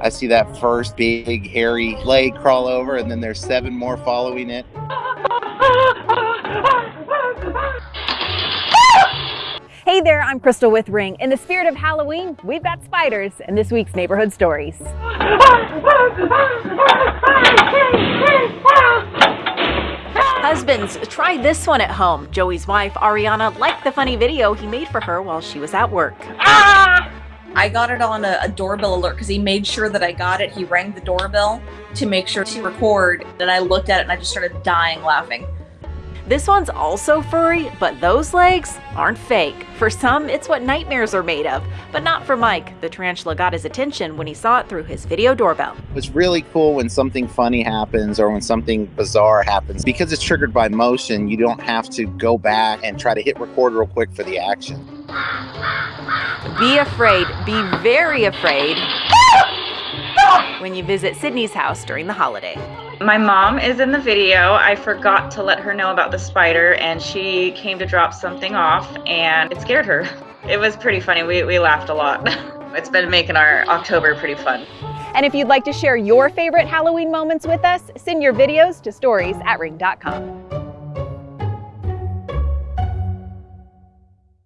I see that first big hairy leg crawl over, and then there's seven more following it. Hey there, I'm Crystal with Ring. In the spirit of Halloween, we've got spiders in this week's Neighborhood Stories. Husbands, try this one at home. Joey's wife, Ariana, liked the funny video he made for her while she was at work. Ah! I got it on a, a doorbell alert because he made sure that I got it. He rang the doorbell to make sure to record. And I looked at it and I just started dying laughing. This one's also furry, but those legs aren't fake. For some, it's what nightmares are made of, but not for Mike. The tarantula got his attention when he saw it through his video doorbell. It's really cool when something funny happens or when something bizarre happens. Because it's triggered by motion, you don't have to go back and try to hit record real quick for the action. Be afraid, be very afraid when you visit Sydney's house during the holiday. My mom is in the video. I forgot to let her know about the spider and she came to drop something off and it scared her. It was pretty funny. We, we laughed a lot. it's been making our October pretty fun. And if you'd like to share your favorite Halloween moments with us, send your videos to stories at ring.com.